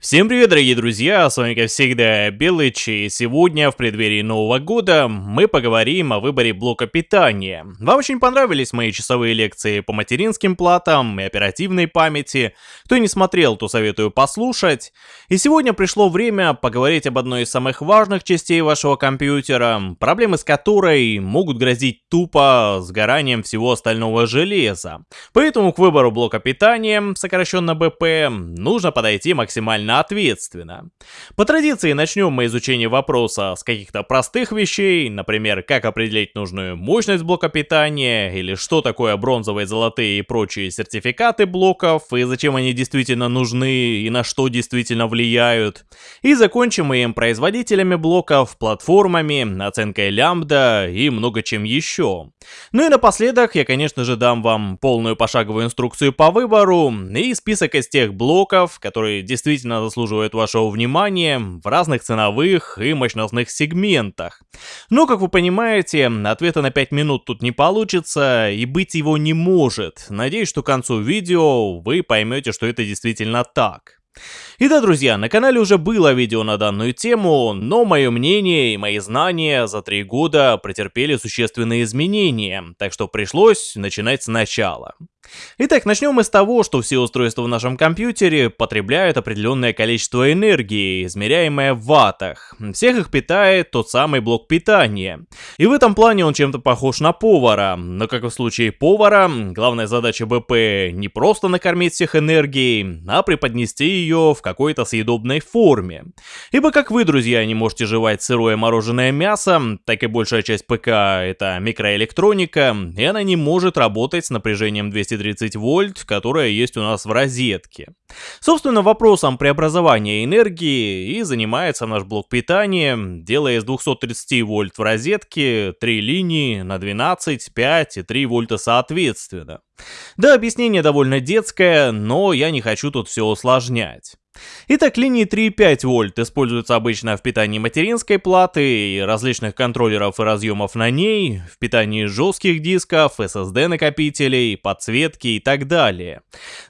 Всем привет, дорогие друзья, с вами как всегда Белыч, и сегодня в преддверии Нового года мы поговорим о выборе блока питания. Вам очень понравились мои часовые лекции по материнским платам и оперативной памяти, кто не смотрел, то советую послушать. И сегодня пришло время поговорить об одной из самых важных частей вашего компьютера, проблемы с которой могут грозить тупо сгоранием всего остального железа. Поэтому к выбору блока питания, сокращенно БП, нужно подойти максимально максимально ответственно. По традиции начнем мы изучение вопроса с каких-то простых вещей, например, как определить нужную мощность блока питания, или что такое бронзовые, золотые и прочие сертификаты блоков, и зачем они действительно нужны, и на что действительно влияют. И закончим мы им производителями блоков, платформами, оценкой лямбда и много чем еще. Ну и напоследок я, конечно же, дам вам полную пошаговую инструкцию по выбору и список из тех блоков, которые действительно заслуживает вашего внимания в разных ценовых и мощностных сегментах. Но, как вы понимаете, ответа на 5 минут тут не получится и быть его не может. Надеюсь, что к концу видео вы поймете, что это действительно так. И да, друзья, на канале уже было видео на данную тему, но мое мнение и мои знания за три года претерпели существенные изменения, так что пришлось начинать сначала. Итак, начнем мы с того, что все устройства в нашем компьютере потребляют определенное количество энергии, измеряемое в ваттах. Всех их питает тот самый блок питания. И в этом плане он чем-то похож на повара. Но как в случае повара, главная задача БП не просто накормить всех энергией, а преподнести ее в какой-то съедобной форме. Ибо как вы, друзья, не можете жевать сырое мороженое мясо, так и большая часть ПК это микроэлектроника, и она не может работать с напряжением 200 230 вольт, которая есть у нас в розетке. Собственно, вопросом преобразования энергии и занимается наш блок питания, делая из 230 вольт в розетке 3 линии на 12, 5 и 3 вольта соответственно. Да, объяснение довольно детское, но я не хочу тут все усложнять. Итак, линии 3,5 вольт используются обычно в питании материнской платы различных контроллеров и разъемов на ней, в питании жестких дисков, SSD накопителей, подсветки и так далее.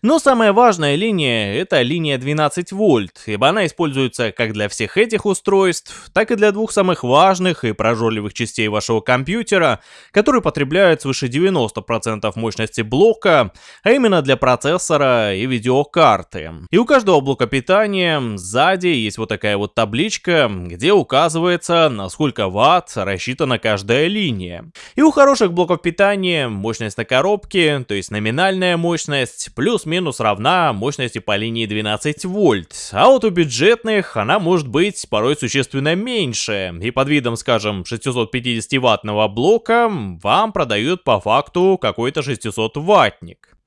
Но самая важная линия это линия 12 вольт, ибо она используется как для всех этих устройств, так и для двух самых важных и прожорливых частей вашего компьютера, которые потребляют свыше 90% мощности блока, а именно для процессора и видеокарты. И у каждого блока питания питания, сзади есть вот такая вот табличка, где указывается, на сколько ватт рассчитана каждая линия. И у хороших блоков питания мощность на коробке, то есть номинальная мощность, плюс-минус равна мощности по линии 12 вольт. А вот у бюджетных она может быть порой существенно меньше, и под видом, скажем, 650 ваттного блока вам продают по факту какой-то 600 ваттник.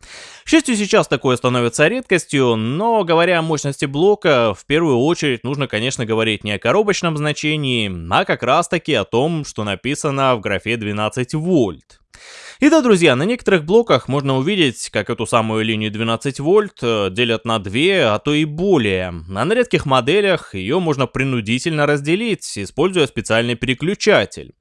К счастью, сейчас такое становится редкостью, но говоря о мощности блока, в первую очередь нужно, конечно, говорить не о коробочном значении, а как раз таки о том, что написано в графе 12 вольт. И да, друзья, на некоторых блоках можно увидеть, как эту самую линию 12 вольт э, делят на две, а то и более. А на редких моделях ее можно принудительно разделить, используя специальный переключатель.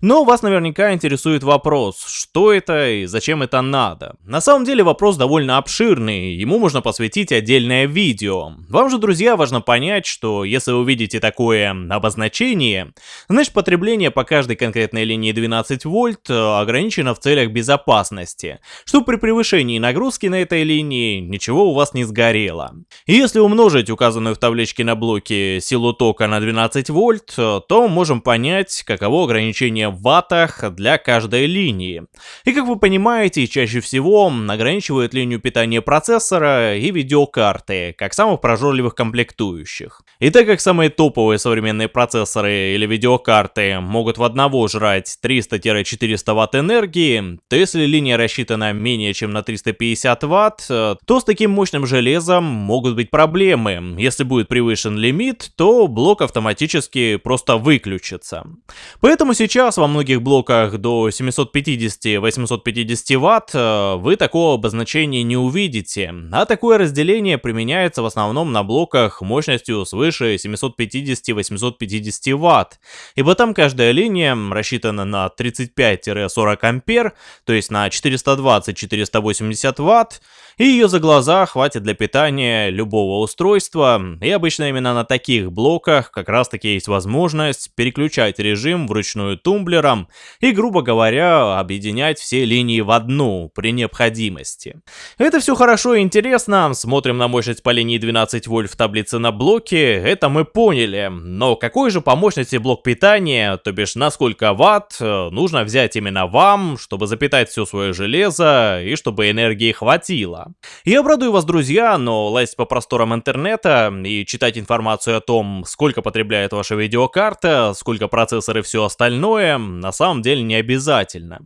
Но вас наверняка интересует вопрос, что это и зачем это надо. На самом деле вопрос довольно обширный, ему можно посвятить отдельное видео. Вам же, друзья, важно понять, что если вы видите такое обозначение, значит потребление по каждой конкретной линии 12 вольт э, ограничено в целях безопасности, чтобы при превышении нагрузки на этой линии ничего у вас не сгорело. Если умножить указанную в табличке на блоке силу тока на 12 вольт, то можем понять, каково ограничение в ваттах для каждой линии. И как вы понимаете, чаще всего ограничивает линию питания процессора и видеокарты, как самых прожорливых комплектующих. И так как самые топовые современные процессоры или видеокарты могут в одного жрать 300-400 Вт энергии, то если линия рассчитана менее чем на 350 Вт, э, то с таким мощным железом могут быть проблемы. Если будет превышен лимит, то блок автоматически просто выключится. Поэтому сейчас во многих блоках до 750-850 Вт э, вы такого обозначения не увидите, а такое разделение применяется в основном на блоках мощностью свыше 750-850 Вт, ибо там каждая линия рассчитана на 35-40 ампер, то есть на 420-480 ватт, И ее за глаза хватит для питания любого устройства, и обычно именно на таких блоках как раз таки есть возможность переключать режим вручную тумблером и, грубо говоря, объединять все линии в одну при необходимости. Это все хорошо и интересно, смотрим на мощность по линии 12 вольт в таблице на блоке, это мы поняли, но какой же по мощности блок питания, то бишь на сколько ватт, э, нужно взять именно вам, чтобы запитать все свое железо и чтобы энергии хватило. Я обрадую вас, друзья, но лазить по просторам интернета и читать информацию о том, сколько потребляет ваша видеокарта, сколько процессор и все остальное, на самом деле не обязательно.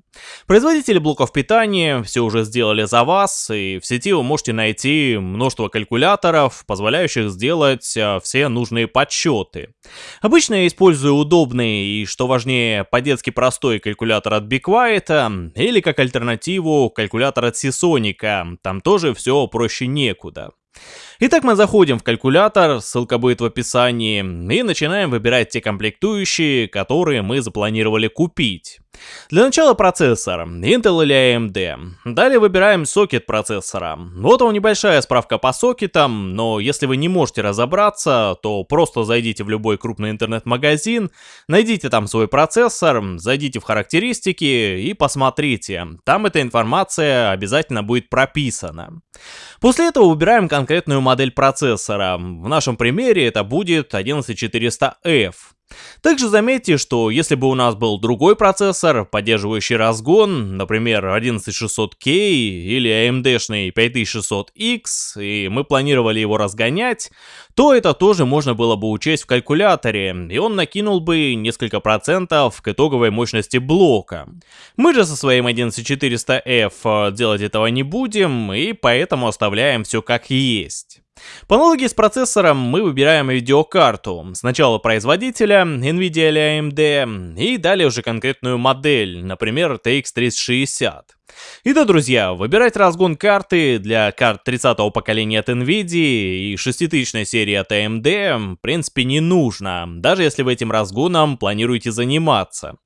Производители блоков питания все уже сделали за вас, и в сети вы можете найти множество калькуляторов, позволяющих сделать э, все нужные подсчеты. Обычно я использую удобный и, что важнее, по-детски простой калькулятор от Be Quiet, или как альтернативу калькулятор от Seasonic, там тоже все проще некуда. Итак, мы заходим в калькулятор, ссылка будет в описании, и начинаем выбирать те комплектующие, которые мы запланировали купить. Для начала процессор, Intel или AMD. Далее выбираем сокет процессора. Вот вам небольшая справка по сокетам, но если вы не можете разобраться, то просто зайдите в любой крупный интернет-магазин, найдите там свой процессор, зайдите в характеристики и посмотрите. Там эта информация обязательно будет прописана. После этого выбираем конкретную модель процессора. В нашем примере это будет 11400F. Также заметьте, что если бы у нас был другой процессор, поддерживающий разгон, например 11600K или AMD-шный 5600X, и мы планировали его разгонять, то это тоже можно было бы учесть в калькуляторе, и он накинул бы несколько процентов к итоговой мощности блока. Мы же со своим 11400F делать этого не будем, и поэтому оставляем все как есть. По аналогии с процессором мы выбираем видеокарту. Сначала производителя, NVIDIA или AMD, и далее уже конкретную модель, например TX 3060. И да, друзья, выбирать разгон карты для карт 30-го поколения от NVIDIA и 6000 серии от AMD в принципе не нужно, даже если вы этим разгоном планируете заниматься.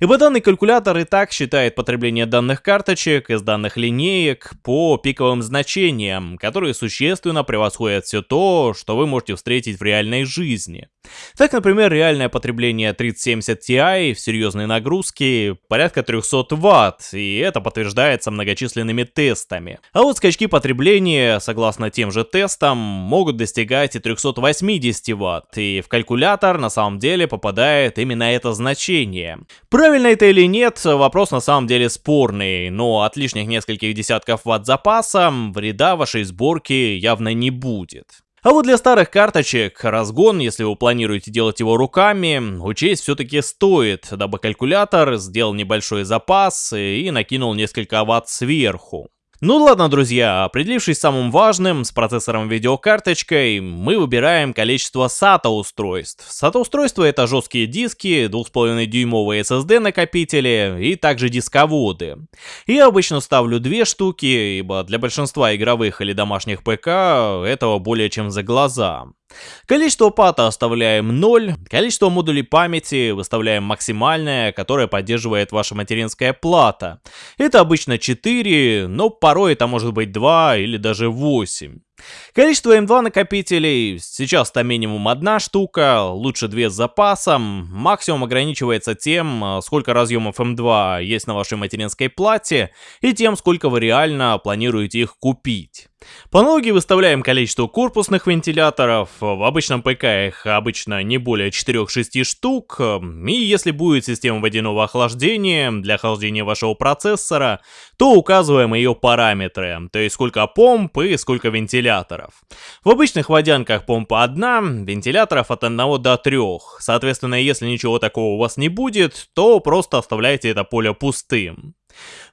Ибо данный калькулятор и так считает потребление данных карточек из данных линеек по пиковым значениям, которые существенно превосходят все то, что вы можете встретить в реальной жизни. Так, например, реальное потребление 3070 Ti в серьезной нагрузке порядка 300 Вт, и это подтверждается многочисленными тестами. А вот скачки потребления, согласно тем же тестам, могут достигать и 380 Вт, и в калькулятор на самом деле попадает именно это значение. Правильно это или нет, вопрос на самом деле спорный, но от лишних нескольких десятков ватт запаса вреда вашей сборки явно не будет. А вот для старых карточек разгон, если вы планируете делать его руками, учесть все-таки стоит, дабы калькулятор сделал небольшой запас и накинул несколько ватт сверху. Ну ладно, друзья, определившись самым важным, с процессором видеокарточкой, мы выбираем количество SATA устройств. SATA устройства это жесткие диски, 2,5 дюймовые SSD накопители и также дисководы. Я обычно ставлю две штуки, ибо для большинства игровых или домашних ПК этого более чем за глаза. Количество пата оставляем 0, количество модулей памяти выставляем максимальное, которое поддерживает ваша материнская плата. Это обычно 4, но порой это может быть 2 или даже 8. Количество М2 накопителей, сейчас там минимум одна штука, лучше две с запасом, максимум ограничивается тем, сколько разъемов М2 есть на вашей материнской плате и тем, сколько вы реально планируете их купить. По аналогии выставляем количество корпусных вентиляторов, в обычном ПК их обычно не более 4-6 штук, и если будет система водяного охлаждения для охлаждения вашего процессора, то указываем ее параметры, то есть сколько помп и сколько вентиляторов. В обычных водянках помпа одна, вентиляторов от 1 до 3, соответственно если ничего такого у вас не будет, то просто оставляйте это поле пустым.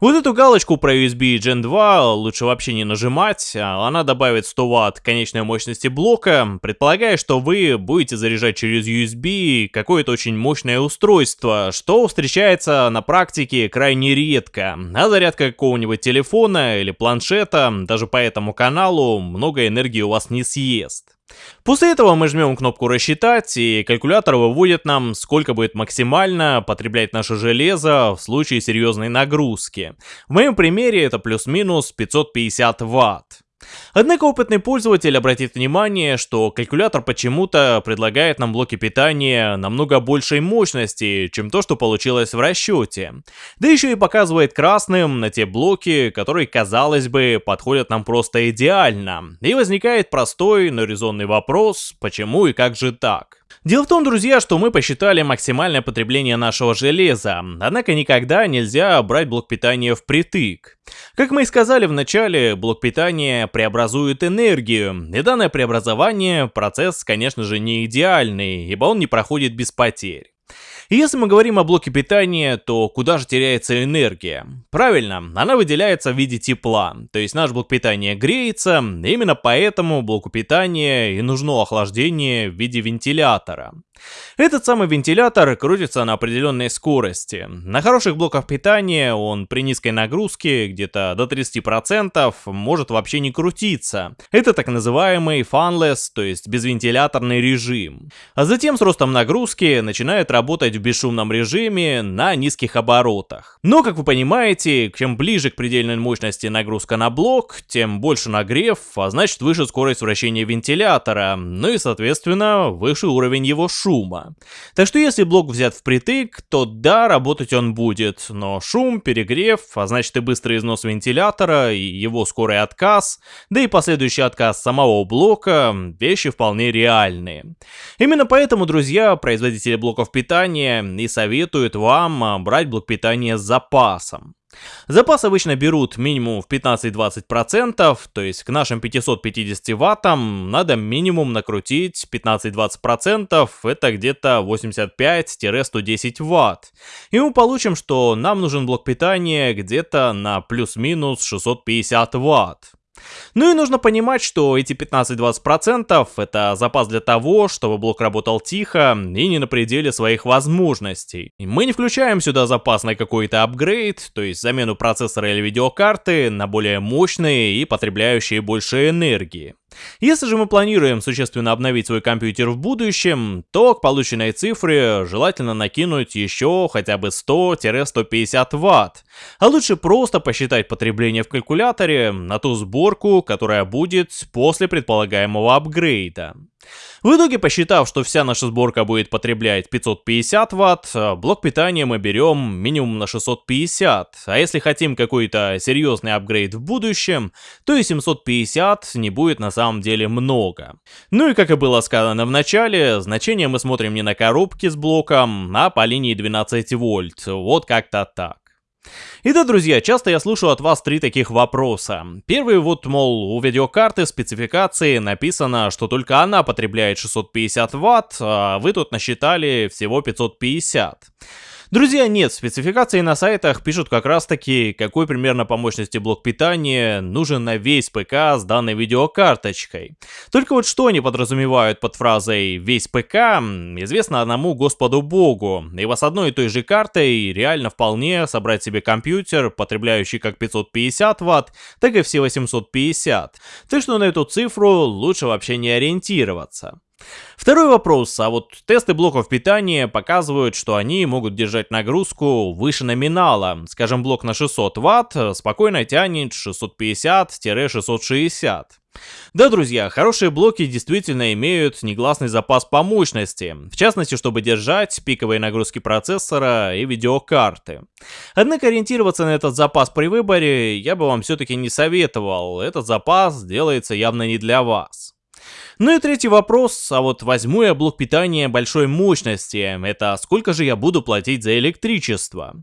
Вот эту галочку про USB Gen 2 лучше вообще не нажимать, а она добавит 100 Вт конечной мощности блока, предполагая, что вы будете заряжать через USB какое-то очень мощное устройство, что встречается на практике крайне редко, а зарядка какого-нибудь телефона или планшета даже по этому каналу много энергии у вас не съест. После этого мы жмем кнопку «Рассчитать», и калькулятор выводит нам, сколько будет максимально потреблять наше железо в случае серьезной нагрузки. В моем примере это плюс-минус 550 ватт. Однако опытный пользователь обратит внимание, что калькулятор почему-то предлагает нам блоки питания намного большей мощности, чем то, что получилось в расчете. Да еще и показывает красным на те блоки, которые, казалось бы, подходят нам просто идеально. И возникает простой, но резонный вопрос, почему и как же так? Дело в том, друзья, что мы посчитали максимальное потребление нашего железа, однако никогда нельзя брать блок питания впритык. Как мы и сказали в начале, блок питания преобразует энергию, и данное преобразование процесс, конечно же, не идеальный, ибо он не проходит без потерь. И если мы говорим о блоке питания, то куда же теряется энергия? Правильно, она выделяется в виде тепла, то есть наш блок питания греется, именно поэтому блоку питания и нужно охлаждение в виде вентилятора. Этот самый вентилятор крутится на определенной скорости. На хороших блоках питания он при низкой нагрузке, где-то до 30%, может вообще не крутиться. Это так называемый fanless, то есть безвентиляторный режим. А затем с ростом нагрузки начинает работать в бесшумном режиме на низких оборотах. Но, как вы понимаете, чем ближе к предельной мощности нагрузка на блок, тем больше нагрев, а значит выше скорость вращения вентилятора, ну и соответственно выше уровень его шума. Так что если блок взят впритык, то да, работать он будет, но шум, перегрев, а значит и быстрый износ вентилятора, и его скорый отказ, да и последующий отказ самого блока, вещи вполне реальные. Именно поэтому, друзья, производители блоков питания и советуют вам брать блок питания с запасом. Запас обычно берут минимум в 15-20%, то есть к нашим 550 ваттам надо минимум накрутить 15-20%, это где-то 85-110 ватт. И мы получим, что нам нужен блок питания где-то на плюс-минус 650 ватт. Ну и нужно понимать, что эти 15-20% это запас для того, чтобы блок работал тихо и не на пределе своих возможностей. Мы не включаем сюда запас на какой-то апгрейд, то есть замену процессора или видеокарты на более мощные и потребляющие больше энергии. Если же мы планируем существенно обновить свой компьютер в будущем, то к полученной цифре желательно накинуть еще хотя бы 100-150 Вт. А лучше просто посчитать потребление в калькуляторе на ту сборку, которая будет после предполагаемого апгрейда. В итоге, посчитав, что вся наша сборка будет потреблять 550 ватт, блок питания мы берем минимум на 650, а если хотим какой-то серьезный апгрейд в будущем, то и 750 не будет на самом деле много. Ну и как и было сказано в начале, значение мы смотрим не на коробке с блоком, а по линии 12 вольт, вот как-то так. И да, друзья, часто я слышу от вас три таких вопроса. Первый вот, мол, у видеокарты спецификации написано, что только она потребляет 650 ватт, а вы тут насчитали всего 550. Друзья, нет, спецификации на сайтах пишут как раз таки, какой примерно по мощности блок питания нужен на весь ПК с данной видеокарточкой. Только вот что они подразумевают под фразой «весь ПК» известно одному господу богу, ибо с одной и той же картой реально вполне собрать себе компьютер, потребляющий как 550 Вт, так и все 850. Так что на эту цифру лучше вообще не ориентироваться. Второй вопрос, а вот тесты блоков питания показывают, что они могут держать нагрузку выше номинала. Скажем, блок на 600 Вт спокойно тянет 650-660. Да, друзья, хорошие блоки действительно имеют негласный запас по мощности, в частности, чтобы держать пиковые нагрузки процессора и видеокарты. Однако ориентироваться на этот запас при выборе я бы вам все-таки не советовал, этот запас делается явно не для вас. Ну и третий вопрос, а вот возьму я блок питания большой мощности, это сколько же я буду платить за электричество?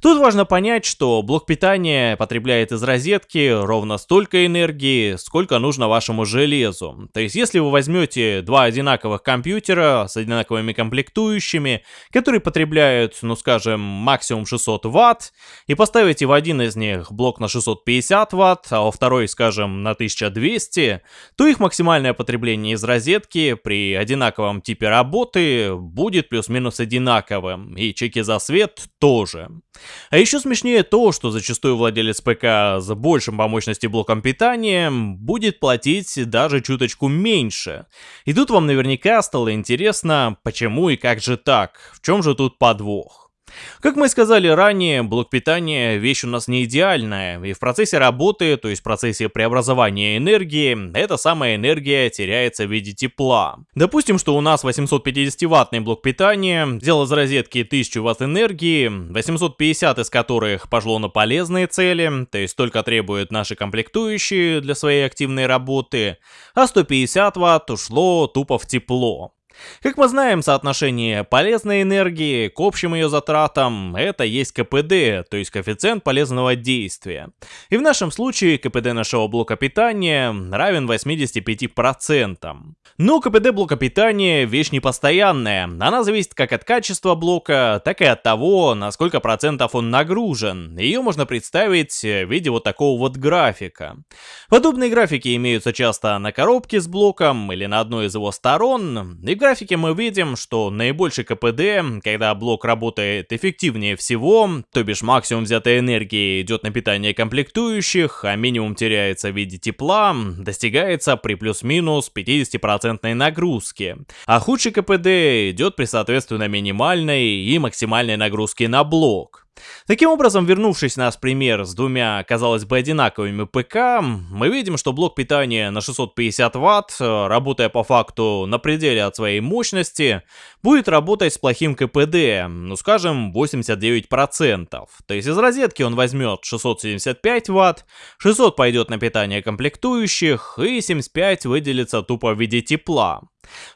Тут важно понять, что блок питания потребляет из розетки ровно столько энергии, сколько нужно вашему железу. То есть если вы возьмете два одинаковых компьютера с одинаковыми комплектующими, которые потребляют, ну скажем, максимум 600 ватт, и поставите в один из них блок на 650 ватт, а во второй, скажем, на 1200, то их максимальное потребление потребление из розетки при одинаковом типе работы будет плюс-минус одинаковым, и чеки за свет тоже. А еще смешнее то, что зачастую владелец ПК с большим по мощности блоком питания будет платить даже чуточку меньше. И тут вам наверняка стало интересно, почему и как же так, в чем же тут подвох. Как мы сказали ранее, блок питания вещь у нас не идеальная, и в процессе работы, то есть в процессе преобразования энергии, эта самая энергия теряется в виде тепла. Допустим, что у нас 850-ваттный блок питания взял из розетки 1000 Вт энергии, 850 из которых пошло на полезные цели, то есть только требуют наши комплектующие для своей активной работы, а 150 Вт ушло тупо в тепло. Как мы знаем, соотношение полезной энергии к общим ее затратам это есть КПД, то есть коэффициент полезного действия. И в нашем случае КПД нашего блока питания равен 85%. Но КПД блока питания вещь непостоянная, она зависит как от качества блока, так и от того, на сколько процентов он нагружен. Ее можно представить в виде вот такого вот графика. Подобные графики имеются часто на коробке с блоком или на одной из его сторон, и графике мы видим, что наибольший КПД, когда блок работает эффективнее всего, то бишь максимум взятой энергии идет на питание комплектующих, а минимум теряется в виде тепла, достигается при плюс-минус 50% нагрузке. А худший КПД идет при соответственно минимальной и максимальной нагрузке на блок. Таким образом, вернувшись на пример с двумя, казалось бы, одинаковыми ПК, мы видим, что блок питания на 650 Вт, работая по факту на пределе от своей мощности, будет работать с плохим КПД, ну скажем, 89%. То есть из розетки он возьмет 675 Вт, 600 пойдет на питание комплектующих, и 75 выделится тупо в виде тепла.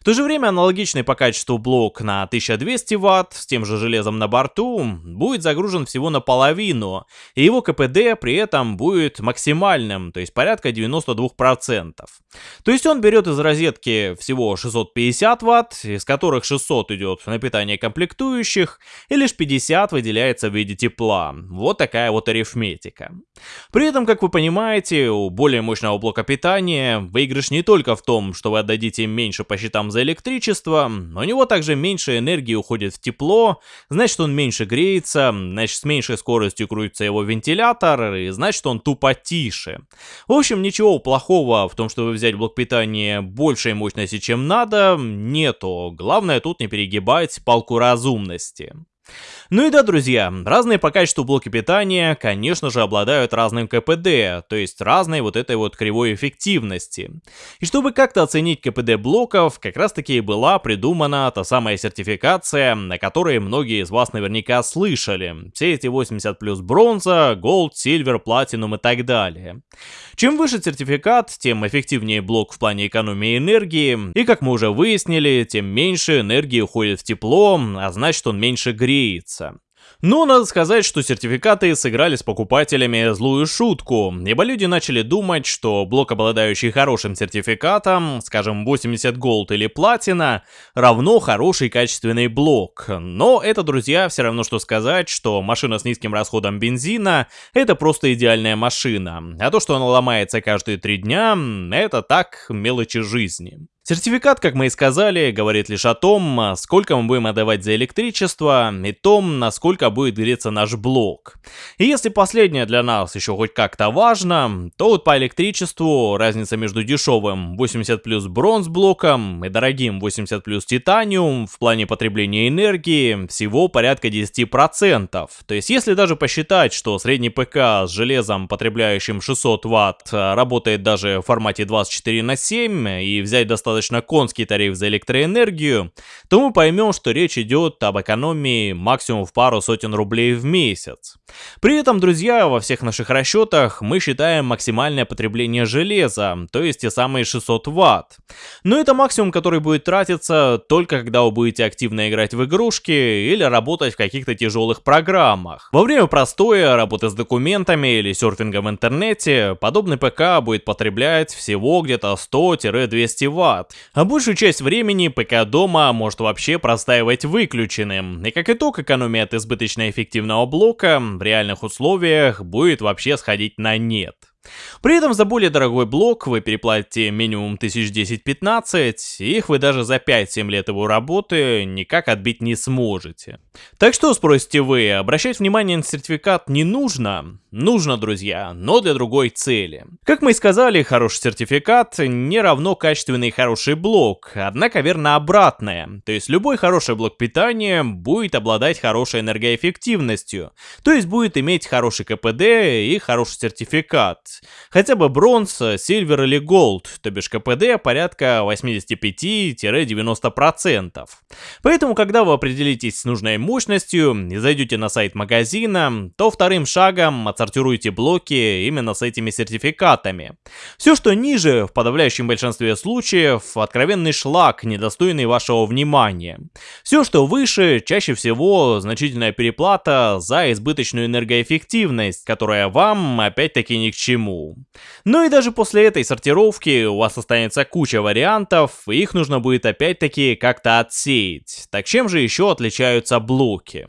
В то же время аналогичный по качеству блок на 1200 Вт с тем же железом на борту будет загружен всего наполовину, и его КПД при этом будет максимальным, то есть порядка 92%. То есть он берет из розетки всего 650 Вт, из которых 600 идет на питание комплектующих, и лишь 50 выделяется в виде тепла. Вот такая вот арифметика. При этом, как вы понимаете, у более мощного блока питания выигрыш не только в том, что вы отдадите меньше по счетам за электричество, у него также меньше энергии уходит в тепло, значит он меньше греется, значит с меньшей скоростью крутится его вентилятор, и значит он тупо тише. В общем, ничего плохого в том, чтобы взять блок питания большей мощности, чем надо, нету. Главное тут не перегибать палку разумности. Ну и да, друзья, разные по качеству блоки питания, конечно же, обладают разным КПД, то есть разной вот этой вот кривой эффективности. И чтобы как-то оценить КПД блоков, как раз таки и была придумана та самая сертификация, на которой многие из вас наверняка слышали. Все эти 80 плюс бронза, голд, сильвер, платинум и так далее. Чем выше сертификат, тем эффективнее блок в плане экономии энергии, и как мы уже выяснили, тем меньше энергии уходит в тепло, а значит он меньше греется. Но надо сказать, что сертификаты сыграли с покупателями злую шутку, ибо люди начали думать, что блок, обладающий хорошим сертификатом, скажем 80 Gold или Platina, равно хороший качественный блок. Но это, друзья, все равно что сказать, что машина с низким расходом бензина — это просто идеальная машина, а то, что она ломается каждые три дня, это так мелочи жизни. Сертификат, как мы и сказали, говорит лишь о том, сколько мы будем отдавать за электричество и том, насколько будет греться наш блок. И если последнее для нас еще хоть как-то важно, то вот по электричеству разница между дешевым 80 плюс бронз блоком и дорогим 80 плюс титаниум в плане потребления энергии всего порядка 10%. То есть если даже посчитать, что средний ПК с железом, потребляющим 600 Вт, работает даже в формате 24 на 7 и взять достаточно достаточно конский тариф за электроэнергию, то мы поймем, что речь идет об экономии максимум в пару сотен рублей в месяц. При этом, друзья, во всех наших расчетах мы считаем максимальное потребление железа, то есть те самые 600 ватт. Но это максимум, который будет тратиться только когда вы будете активно играть в игрушки или работать в каких-то тяжелых программах. Во время простоя, работы с документами или серфинга в интернете, подобный ПК будет потреблять всего где-то 100-200 ватт А большую часть времени ПК дома может вообще простаивать выключенным. И как итог, экономия от избыточно эффективного блока в реальных условиях будет вообще сходить на нет. При этом за более дорогой блок вы переплатите минимум 1010-15, и их вы даже за 5-7 лет его работы никак отбить не сможете. Так что, спросите вы, обращать внимание на сертификат не нужно? Нужно, друзья, но для другой цели. Как мы и сказали, хороший сертификат не равно качественный хороший блок, однако верно обратное. То есть любой хороший блок питания будет обладать хорошей энергоэффективностью, то есть будет иметь хороший КПД и хороший сертификат. Хотя бы бронз, сильвер или голд, то бишь КПД порядка 85-90%. Поэтому, когда вы определитесь с нужной мощностью и зайдете на сайт магазина, то вторым шагом отсортируйте блоки именно с этими сертификатами. Все, что ниже, в подавляющем большинстве случаев, откровенный шлак, недостойный вашего внимания. Все, что выше, чаще всего значительная переплата за избыточную энергоэффективность, которая вам опять-таки ни к чему. Ну и даже после этой сортировки у вас останется куча вариантов, и их нужно будет опять-таки как-то отсеять. Так чем же еще отличаются блоки?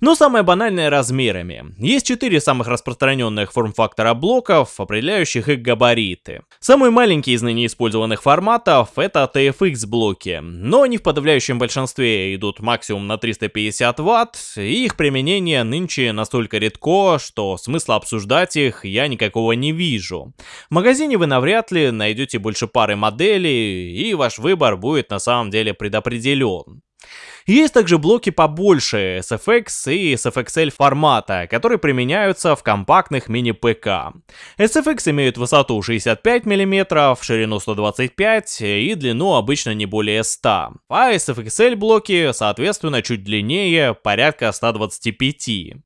Но самое банальное размерами. Есть четыре самых распространенных форм-фактора блоков, определяющих их габариты. Самый маленький из ныне использованных форматов это TFX блоки, но они в подавляющем большинстве идут максимум на 350 Вт, и их применение нынче настолько редко, что смысла обсуждать их я никакого не вижу. В магазине вы навряд ли найдете больше пары моделей, и ваш выбор будет на самом деле предопределен. Есть также блоки побольше SFX и SFXL формата, которые применяются в компактных мини-ПК. SFX имеют высоту 65 мм, ширину 125 и длину обычно не более 100, а SFXL блоки соответственно чуть длиннее, порядка 125.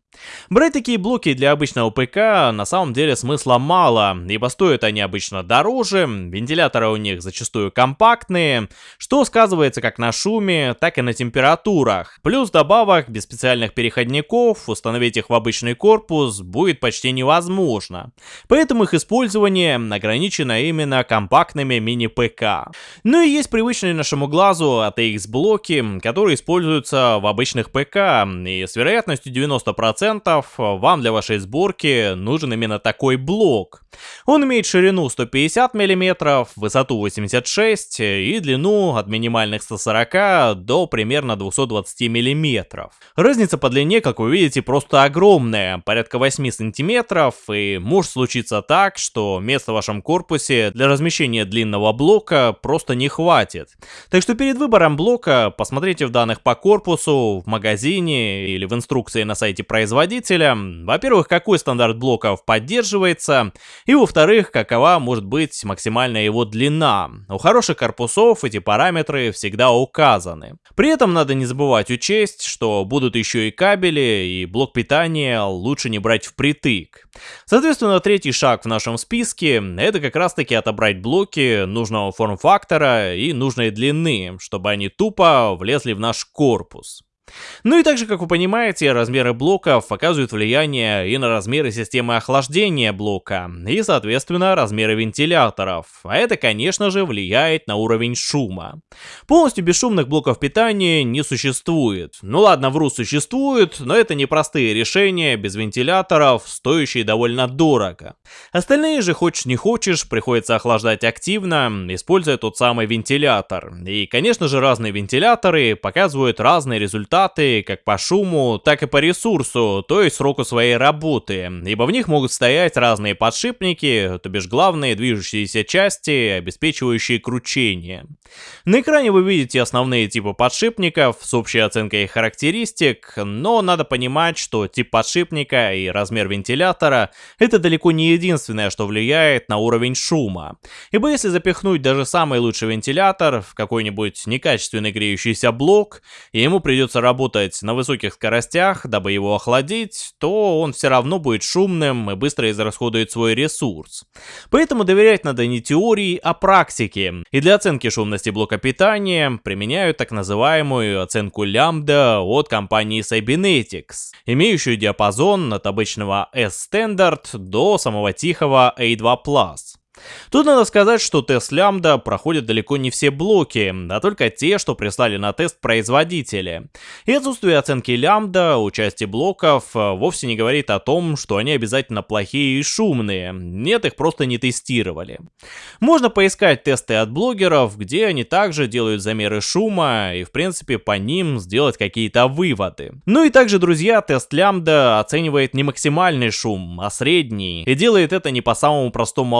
Брать такие блоки для обычного ПК на самом деле смысла мало, ибо стоят они обычно дороже, вентиляторы у них зачастую компактные, что сказывается как на шуме, так и на температурах. Плюс добавок без специальных переходников установить их в обычный корпус будет почти невозможно. Поэтому их использование ограничено именно компактными мини-ПК. Ну и есть привычные нашему глазу ATX блоки, которые используются в обычных ПК, и с вероятностью 90% 100% вам для вашей сборки нужен именно такой блок. Он имеет ширину 150 мм, высоту 86 и длину от минимальных 140 до примерно 220 мм. Разница по длине, как вы видите, просто огромная, порядка 8 см, и может случиться так, что места в вашем корпусе для размещения длинного блока просто не хватит. Так что перед выбором блока посмотрите в данных по корпусу, в магазине или в инструкции на сайте производителя, во-первых, какой стандарт блоков поддерживается, и во-вторых, какова может быть максимальная его длина. У хороших корпусов эти параметры всегда указаны. При этом надо не забывать учесть, что будут еще и кабели, и блок питания лучше не брать впритык. Соответственно, третий шаг в нашем списке это как раз таки отобрать блоки нужного форм-фактора и нужной длины, чтобы они тупо влезли в наш корпус. Ну и также, как вы понимаете, размеры блоков оказывают влияние и на размеры системы охлаждения блока, и, соответственно, размеры вентиляторов. А это, конечно же, влияет на уровень шума. Полностью бесшумных блоков питания не существует. Ну ладно, вру, существует, но это непростые решения без вентиляторов, стоящие довольно дорого. Остальные же, хочешь не хочешь, приходится охлаждать активно, используя тот самый вентилятор. И, конечно же, разные вентиляторы показывают разные результаты результаты как по шуму, так и по ресурсу, то есть сроку своей работы, ибо в них могут стоять разные подшипники, то бишь главные движущиеся части, обеспечивающие кручение. На экране вы видите основные типы подшипников с общей оценкой их характеристик, но надо понимать, что тип подшипника и размер вентилятора это далеко не единственное, что влияет на уровень шума. Ибо если запихнуть даже самый лучший вентилятор в какой-нибудь некачественный греющийся блок, ему придется работать на высоких скоростях, дабы его охладить, то он все равно будет шумным и быстро израсходует свой ресурс. Поэтому доверять надо не теории, а практике. И для оценки шумности блока питания применяют так называемую оценку лямбда от компании Cybernetics, имеющую диапазон от обычного S-Standard до самого тихого A2+. Тут надо сказать, что тест лямбда проходит далеко не все блоки, а только те, что прислали на тест производители. И отсутствие оценки лямбда у части блоков э, вовсе не говорит о том, что они обязательно плохие и шумные. Нет, их просто не тестировали. Можно поискать тесты от блогеров, где они также делают замеры шума и в принципе по ним сделать какие-то выводы. Ну и также, друзья, тест лямбда оценивает не максимальный шум, а средний, и делает это не по самому простому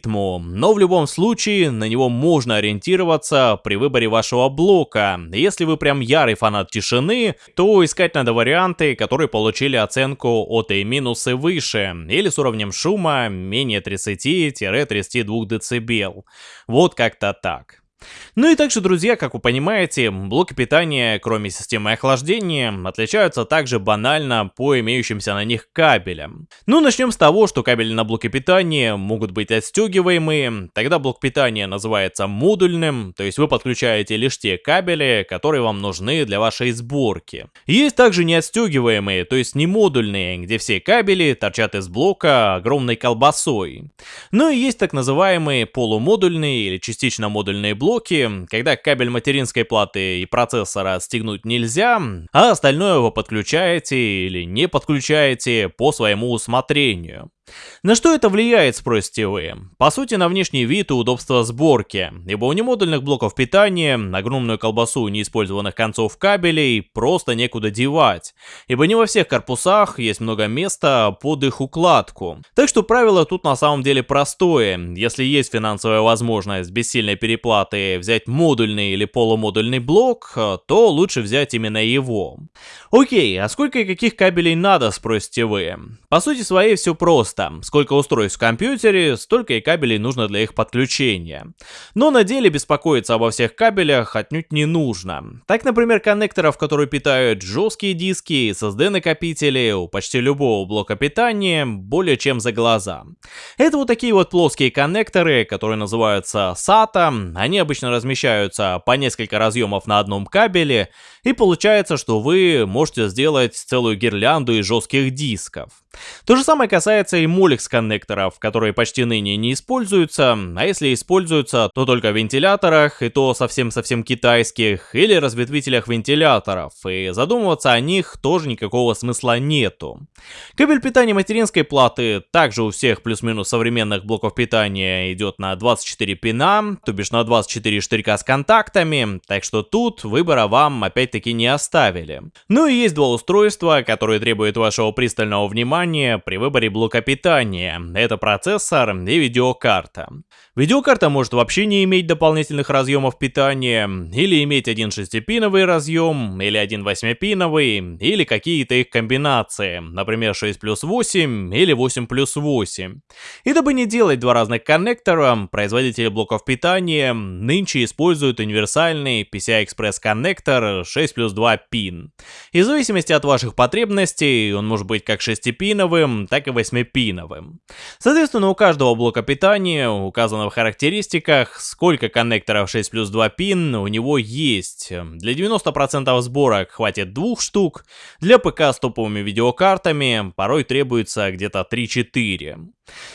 алгоритму, но в любом случае на него можно ориентироваться при выборе вашего блока. Если вы прям ярый фанат тишины, то искать надо варианты, которые получили оценку от A- и выше, или с уровнем шума менее 30-32 дБ. Вот как-то так. Ну и также, друзья, как вы понимаете, блоки питания, кроме системы охлаждения, отличаются также банально по имеющимся на них кабелям. Ну, начнем с того, что кабели на блоке питания могут быть отстегиваемые, тогда блок питания называется модульным, то есть вы подключаете лишь те кабели, которые вам нужны для вашей сборки. Есть также неотстегиваемые, то есть не модульные, где все кабели торчат из блока огромной колбасой. Ну и есть так называемые полумодульные или частично модульные блоки, блоки, когда кабель материнской платы и процессора отстегнуть нельзя, а остальное вы подключаете или не подключаете по своему усмотрению. На что это влияет, спросите вы? По сути, на внешний вид и удобство сборки, ибо у немодульных блоков питания огромную колбасу неиспользованных концов кабелей просто некуда девать, ибо не во всех корпусах есть много места под их укладку. Так что правило тут на самом деле простое, если есть финансовая возможность без сильной переплаты взять модульный или полумодульный блок, то лучше взять именно его. Окей, а сколько и каких кабелей надо, спросите вы? По сути своей все просто просто. Сколько устройств в компьютере, столько и кабелей нужно для их подключения. Но на деле беспокоиться обо всех кабелях отнюдь не нужно. Так, например, коннекторов, которые питают жесткие диски SSD-накопители у почти любого блока питания более чем за глаза. Это вот такие вот плоские коннекторы, которые называются SATA. Они обычно размещаются по несколько разъемов на одном кабеле, и получается, что вы можете сделать целую гирлянду из жестких дисков. То же самое касается и Molex коннекторов, которые почти ныне не используются, а если используются, то только в вентиляторах, и то совсем-совсем китайских, или разветвителях вентиляторов, и задумываться о них тоже никакого смысла нету. Кабель питания материнской платы также у всех плюс-минус современных блоков питания идет на 24 пина, то бишь на 24 штырька с контактами, так что тут выбора вам опять-таки не оставили. Ну и есть два устройства, которые требуют вашего пристального внимания при выборе блока питания. Это процессор и видеокарта. Видеокарта может вообще не иметь дополнительных разъемов питания, или иметь один шестипиновый разъем, или один восьмипиновый, или какие-то их комбинации, например 6 плюс 8 или 8 плюс 8. И дабы не делать два разных коннектора, производители блоков питания нынче используют универсальный PCI-Express коннектор 6 плюс 2 пин. И в зависимости от ваших потребностей, он может быть как шестипиновым, так и восьмипиновым. Соответственно, у каждого блока питания указано в характеристиках, сколько коннекторов 6 плюс 2 пин у него есть. Для 90% сборок хватит двух штук, для ПК с топовыми видеокартами порой требуется где-то 3-4.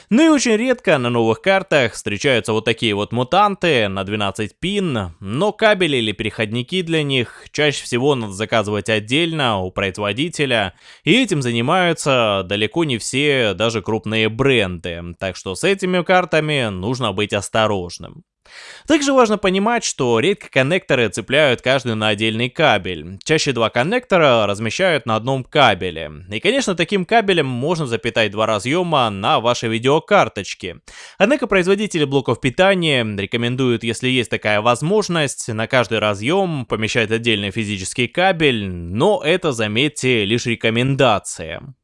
Ну и очень редко на новых картах встречаются вот такие вот мутанты на 12 пин, но кабели или переходники для них чаще всего надо заказывать отдельно у производителя, и этим занимаются далеко не все даже крупные бренды, так что с этими картами нужно быть осторожным. Также важно понимать, что редко коннекторы цепляют каждый на отдельный кабель. Чаще два коннектора размещают на одном кабеле. И конечно таким кабелем можно запитать два разъема на вашей видеокарточке. Однако производители блоков питания рекомендуют, если есть такая возможность, на каждый разъем помещать отдельный физический кабель, но это, заметьте, лишь рекомендация.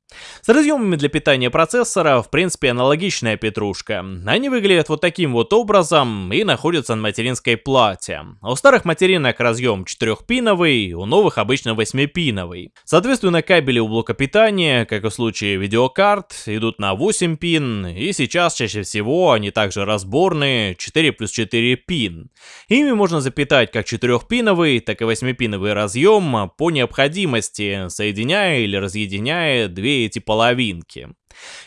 С разъемами для питания процессора, в принципе, аналогичная петрушка. Они выглядят вот таким вот образом и находятся на материнской плате. У старых материнок разъем 4-пиновый, у новых обычно 8-пиновый. Соответственно, кабели у блока питания, как и в случае видеокарт, идут на 8 пин, и сейчас чаще всего они также разборные 4 плюс 4 пин. Ими можно запитать как 4-пиновый, так и 8-пиновый разъем по необходимости, соединяя или разъединяя две эти половинки.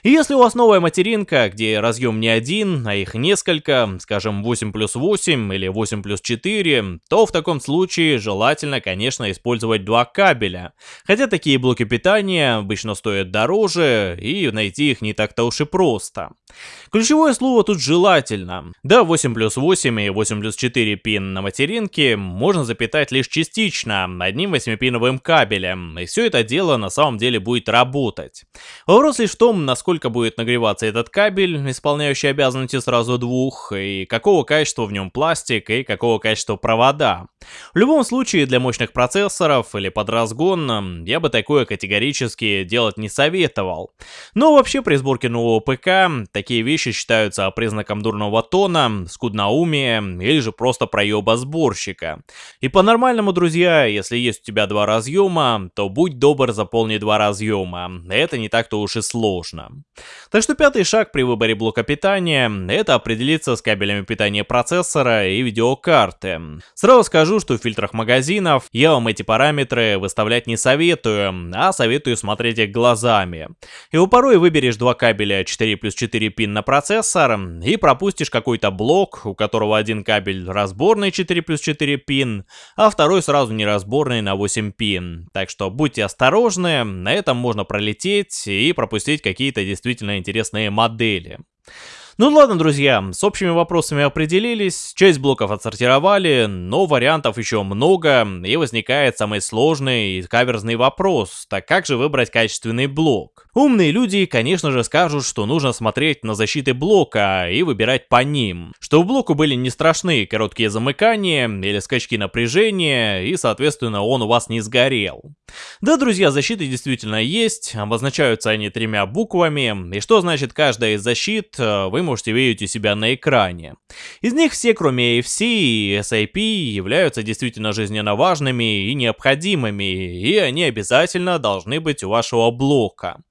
И если у вас новая материнка, где разъем не один, а их несколько, скажем 8 плюс 8 или 8 плюс 4, то в таком случае желательно, конечно, использовать два кабеля. Хотя такие блоки питания обычно стоят дороже, и найти их не так-то уж и просто. Ключевое слово тут желательно. Да, 8 плюс 8 и 8 плюс 4 пин на материнке можно запитать лишь частично, одним 8-пиновым кабелем, и все это дело на самом деле будет работать. Вопрос лишь в том, насколько будет нагреваться этот кабель, исполняющий обязанности сразу двух, и какого качества в нем пластик, и какого качества провода. В любом случае, для мощных процессоров или под разгон, я бы такое категорически делать не советовал. Но вообще при сборке нового ПК, такие вещи считаются признаком дурного тона, скудноумия или же просто проеба сборщика. И по-нормальному, друзья, если есть у тебя два разъема, то будь добр заполни два разъема. Это не так-то уж и сложно. Так что пятый шаг при выборе блока питания – это определиться с кабелями питания процессора и видеокарты. Сразу скажу, что в фильтрах магазинов я вам эти параметры выставлять не советую, а советую смотреть их глазами. И у порой выберешь два кабеля 4 плюс 4 пин на процессор и пропустишь какой-то блок, у которого один кабель разборный 4 плюс 4 пин, а второй сразу неразборный на 8 пин. Так что будьте осторожны, на этом можно пролететь и пропустить какие-то действительно интересные модели. Ну ладно, друзья, с общими вопросами определились, часть блоков отсортировали, но вариантов еще много, и возникает самый сложный и каверзный вопрос, так как же выбрать качественный блок? Умные люди, конечно же, скажут, что нужно смотреть на защиты блока и выбирать по ним, что у блоку были не страшные короткие замыкания или скачки напряжения, и, соответственно, он у вас не сгорел. Да, друзья, защиты действительно есть, обозначаются они тремя буквами, и что значит каждая из защит, вы можете видеть у себя на экране. Из них все, кроме AFC и SIP, являются действительно жизненно важными и необходимыми, и они обязательно должны быть у вашего блока.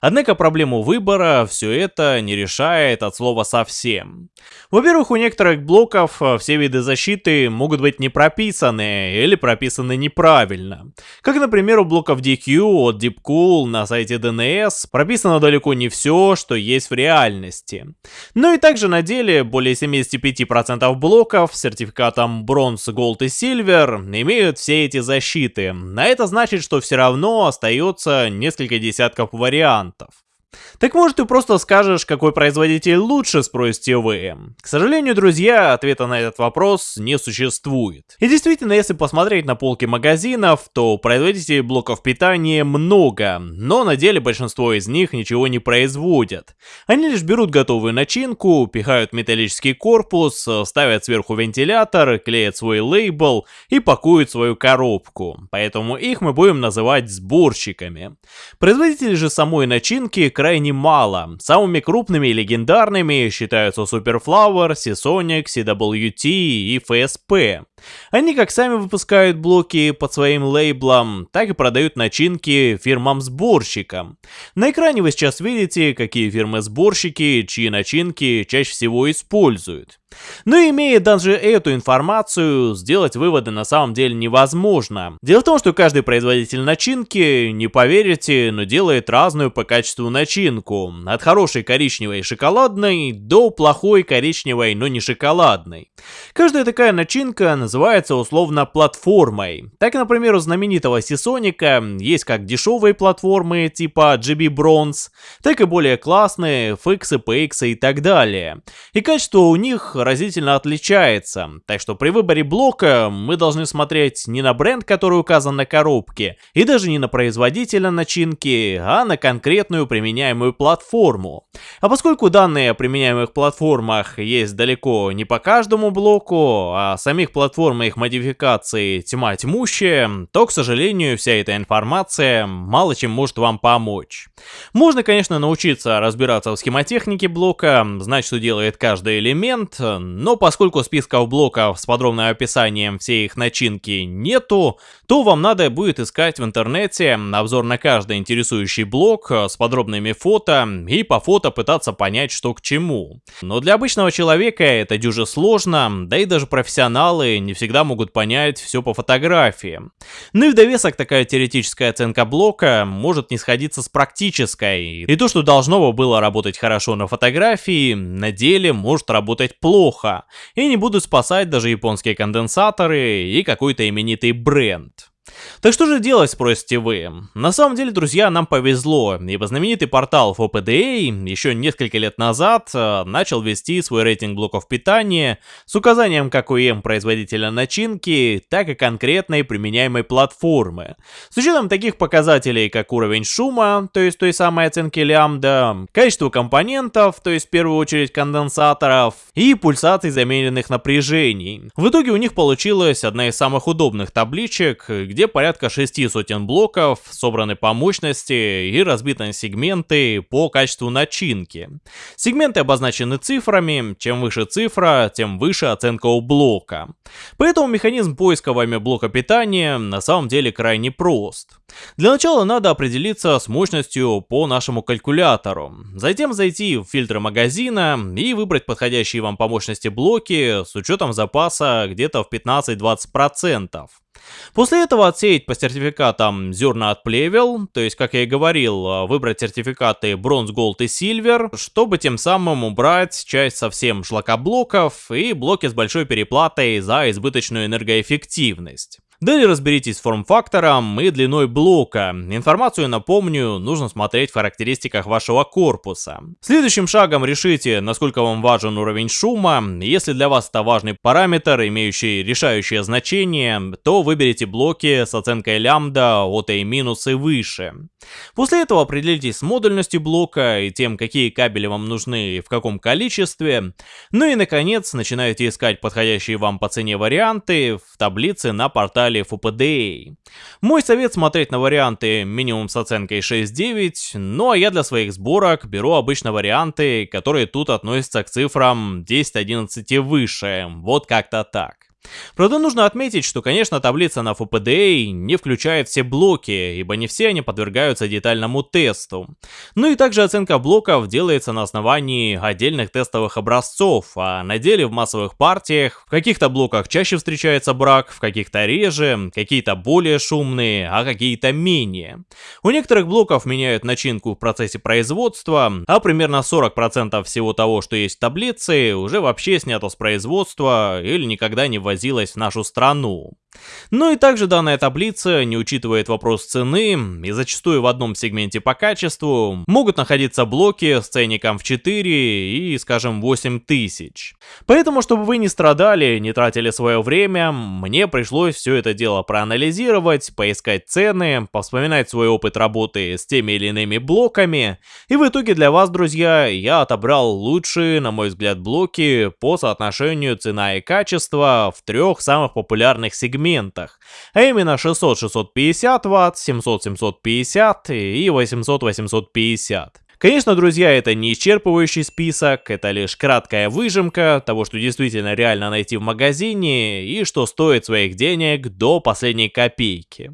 Однако проблему выбора все это не решает от слова совсем. Во-первых, у некоторых блоков э, все виды защиты могут быть не прописаны или прописаны неправильно. Как, например, у блоков DQ от Deepcool на сайте DNS прописано далеко не все, что есть в реальности. Ну и также на деле более 75% блоков с сертификатом Bronze, Gold и Silver имеют все эти защиты. А это значит, что все равно остается несколько десятков вариантов вариантов. Так может ты просто скажешь, какой производитель лучше, спросите вы. К сожалению, друзья, ответа на этот вопрос не существует. И действительно, если посмотреть на полки магазинов, то производителей блоков питания много, но на деле большинство из них ничего не производят. Они лишь берут готовую начинку, пихают металлический корпус, ставят сверху вентилятор, клеят свой лейбл и пакуют свою коробку. Поэтому их мы будем называть сборщиками. Производители же самой начинки крайне мало. Самыми крупными и легендарными считаются Superflower, Seasonic, CWT и FSP. Они как сами выпускают блоки под своим лейблом, так и продают начинки фирмам-сборщикам. На экране вы сейчас видите, какие фирмы-сборщики, чьи начинки чаще всего используют. Но имея даже эту информацию, сделать выводы на самом деле невозможно. Дело в том, что каждый производитель начинки, не поверите, но делает разную по качеству начинку. От хорошей коричневой шоколадной до плохой коричневой, но не шоколадной. Каждая такая начинка называется условно платформой. Так, например, у знаменитого Сисоника есть как дешевые платформы типа GB Bronze, так и более классные FX, PX и так далее. И качество у них разительно отличается, так что при выборе блока мы должны смотреть не на бренд, который указан на коробке, и даже не на производителя начинки, а на конкретную применяемую платформу. А поскольку данные о применяемых платформах есть далеко не по каждому блоку, а самих платформ и их модификации тьма тьмущая, то, к сожалению, вся эта информация мало чем может вам помочь. Можно, конечно, научиться разбираться в схемотехнике блока, знать, что делает каждый элемент, но поскольку списков блоков с подробным описанием всей их начинки нету, то вам надо будет искать в интернете обзор на каждый интересующий блок с подробными фото и по фото пытаться понять, что к чему. Но для обычного человека это дюже сложно, да и даже профессионалы не всегда могут понять все по фотографии. Ну и в довесок такая теоретическая оценка блока может не сходиться с практической. И то, что должно было работать хорошо на фотографии, на деле может работать плохо. И не будут спасать даже японские конденсаторы и какой-то именитый бренд. Так что же делать, спросите вы? На самом деле, друзья, нам повезло, ибо знаменитый портал FOPDA еще несколько лет назад э, начал вести свой рейтинг блоков питания с указанием как ОЕМ производителя начинки, так и конкретной применяемой платформы. С учетом таких показателей, как уровень шума, то есть той самой оценки лямбда, количество компонентов, то есть в первую очередь конденсаторов, и пульсаций замеренных напряжений. В итоге у них получилась одна из самых удобных табличек, где порядка 6 сотен блоков собраны по мощности и разбиты на сегменты по качеству начинки. Сегменты обозначены цифрами, чем выше цифра, тем выше оценка у блока. Поэтому механизм поиска вами блока питания на самом деле крайне прост. Для начала надо определиться с мощностью по нашему калькулятору. Затем зайти в фильтры магазина и выбрать подходящие вам по мощности блоки с учетом запаса где-то в 15-20%. После этого отсеять по сертификатам зерна от плевел, то есть, как я и говорил, выбрать сертификаты Bronze, Gold и Silver, чтобы тем самым убрать часть совсем шлакоблоков и блоки с большой переплатой за избыточную энергоэффективность. Далее разберитесь с форм-фактором и длиной блока. Информацию, напомню, нужно смотреть в характеристиках вашего корпуса. Следующим шагом решите, насколько вам важен уровень шума. Если для вас это важный параметр, имеющий решающее значение, то выберите блоки с оценкой лямбда от A- и выше. После этого определитесь с модульностью блока и тем, какие кабели вам нужны и в каком количестве. Ну и наконец, начинаете искать подходящие вам по цене варианты в таблице на портале портале FPDA. Мой совет смотреть на варианты минимум с оценкой 6-9, ну а я для своих сборок беру обычно варианты, которые тут относятся к цифрам 10-11 и выше, вот как-то так. Правда, нужно отметить, что, конечно, таблица на FPDA не включает все блоки, ибо не все они подвергаются детальному тесту. Ну и также оценка блоков делается на основании отдельных тестовых образцов, а на деле в массовых партиях в каких-то блоках чаще встречается брак, в каких-то реже, какие-то более шумные, а какие-то менее. У некоторых блоков меняют начинку в процессе производства, а примерно 40% всего того, что есть в таблице, уже вообще снято с производства или никогда не ввозилась в нашу страну. Ну и также данная таблица не учитывает вопрос цены, и зачастую в одном сегменте по качеству могут находиться блоки с ценником в 4 и, скажем, 8 тысяч. Поэтому, чтобы вы не страдали, не тратили свое время, мне пришлось все это дело проанализировать, поискать цены, повспоминать свой опыт работы с теми или иными блоками, и в итоге для вас, друзья, я отобрал лучшие, на мой взгляд, блоки по соотношению цена и качество в трех самых популярных сегментах сегментах, а именно 600-650 Вт, 700-750 и 800-850. Конечно, друзья, это не исчерпывающий список, это лишь краткая выжимка того, что действительно реально найти в магазине и что стоит своих денег до последней копейки.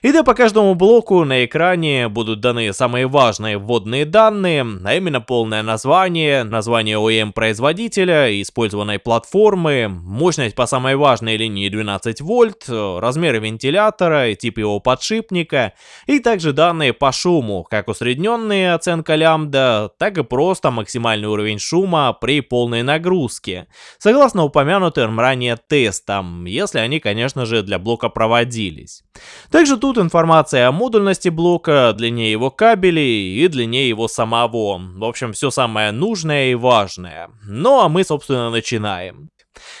И да, по каждому блоку на экране будут даны самые важные вводные данные, а именно полное название, название OEM производителя, использованной платформы, мощность по самой важной линии 12 вольт, размеры вентилятора, тип его подшипника, и также данные по шуму, как усредненные оценка лямбда, так и просто максимальный уровень шума при полной нагрузке, согласно упомянутым ранее тестам, если они, конечно же, для блока проводились. Также тут информация о модульности блока, длине его кабелей и длине его самого. В общем, все самое нужное и важное. Ну а мы, собственно, начинаем.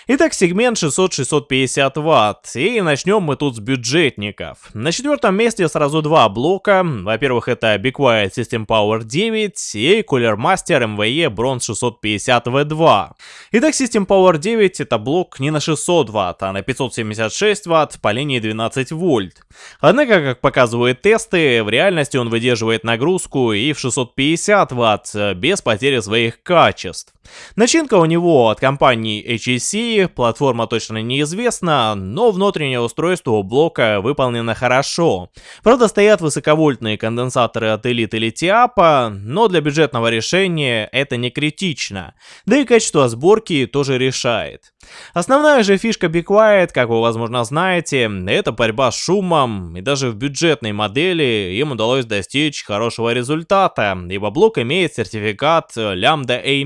Итак, сегмент 600-650 Вт. И начнем мы тут с бюджетников. На четвертом месте сразу два блока. Во-первых, это Be Quiet System Power 9 и Cooler Master MVE Bronze 650 V2. Итак, System Power 9 это блок не на 600 Вт, а на 576 Вт по линии 12 вольт. Однако, как показывают тесты, в реальности он выдерживает нагрузку и в 650 Вт без потери своих качеств. Начинка у него от компании HEC Type-C, платформа точно неизвестна, но внутреннее устройство у блока выполнено хорошо. Правда, стоят высоковольтные конденсаторы от Elite или Tiapa, но для бюджетного решения это не критично. Да и качество сборки тоже решает. Основная же фишка Be Quiet, как вы возможно знаете, это борьба с шумом, и даже в бюджетной модели им удалось достичь хорошего результата, ибо блок имеет сертификат Lambda A-.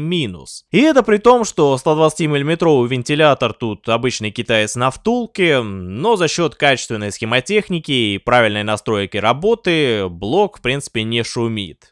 И это при том, что 120 мм вентилятор тут обычный китаец на втулке, но за счет качественной схемотехники и правильной настройки работы блок в принципе не шумит.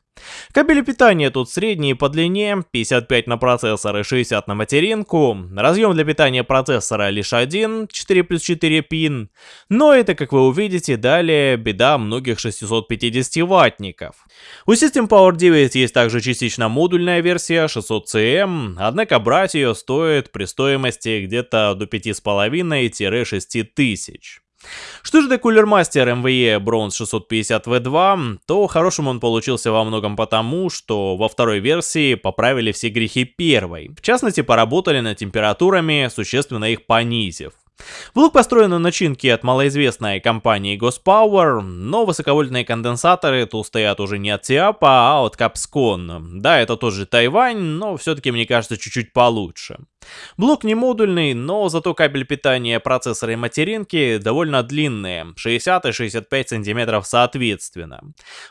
Кабели питания тут средние по длине, 55 на процессор и 60 на материнку. Разъем для питания процессора лишь один, 4 плюс 4 пин. Но это, как вы увидите, далее беда многих 650 ваттников. У System Power 9 есть также частично модульная версия 600CM, однако брать ее стоит при стоимости где-то до 5,5-6 тысяч. Что же до Master MVE Bronze 650V2, то хорошим он получился во многом потому, что во второй версии поправили все грехи первой. В частности, поработали над температурами, существенно их понизив. Блок построен на начинке от малоизвестной компании Gospower, но высоковольтные конденсаторы тут стоят уже не от Tiapa, а от Capscon. Да, это тоже Тайвань, но все-таки мне кажется чуть-чуть получше. Блок не модульный, но зато кабель питания процессора и материнки довольно длинные, 60 и 65 сантиметров соответственно.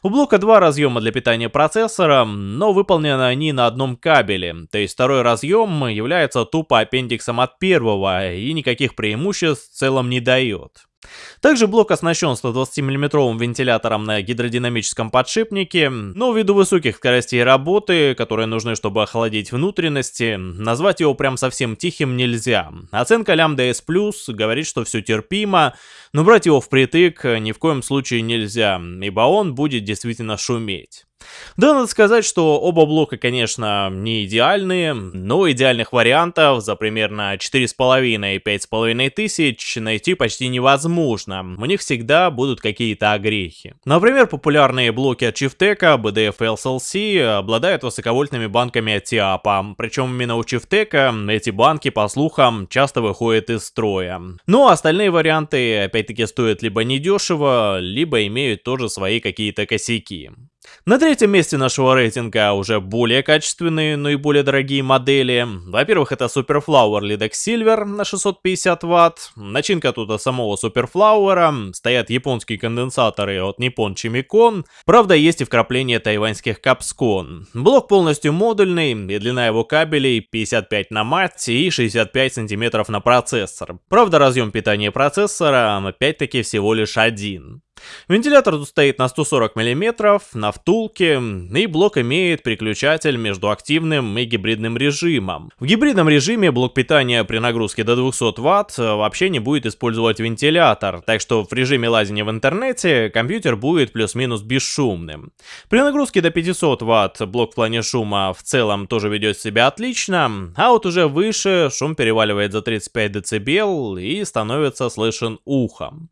У блока два разъема для питания процессора, но выполнены они на одном кабеле, то есть второй разъем является тупо аппендиксом от первого и никаких преимуществ в целом не дает. Также блок оснащен 120 мм вентилятором на гидродинамическом подшипнике, но ввиду высоких скоростей работы, которые нужны, чтобы охладить внутренности, назвать его прям совсем тихим нельзя. Оценка лямбда S+, говорит, что все терпимо, но брать его впритык ни в коем случае нельзя, ибо он будет действительно шуметь. Да, надо сказать, что оба блока, конечно, не идеальные, но идеальных вариантов за примерно 4,5 и 5,5 тысяч найти почти невозможно. У них всегда будут какие-то огрехи. Например, популярные блоки от Chieftec, BDF и SLC обладают высоковольтными банками от TIAPA, причем именно у Chieftec эти банки, по слухам, часто выходят из строя. Ну а остальные варианты, опять-таки, стоят либо недешево, либо имеют тоже свои какие-то косяки. На третьем месте нашего рейтинга уже более качественные, но и более дорогие модели. Во-первых, это Superflower Lidex Silver на 650 Вт. Начинка тут от самого Superflower. Стоят японские конденсаторы от Nippon Chimicon. Правда, есть и вкрапление тайваньских Capscon. Блок полностью модульный, и длина его кабелей 55 на мать и 65 сантиметров на процессор. Правда, разъем питания процессора опять-таки всего лишь один. Вентилятор тут стоит на 140 мм, на втулке, и блок имеет переключатель между активным и гибридным режимом. В гибридном режиме блок питания при нагрузке до 200 Вт вообще не будет использовать вентилятор, так что в режиме лазения в интернете компьютер будет плюс-минус бесшумным. При нагрузке до 500 Вт блок в плане шума в целом тоже ведет себя отлично, а вот уже выше шум переваливает за 35 дБ и становится слышен ухом.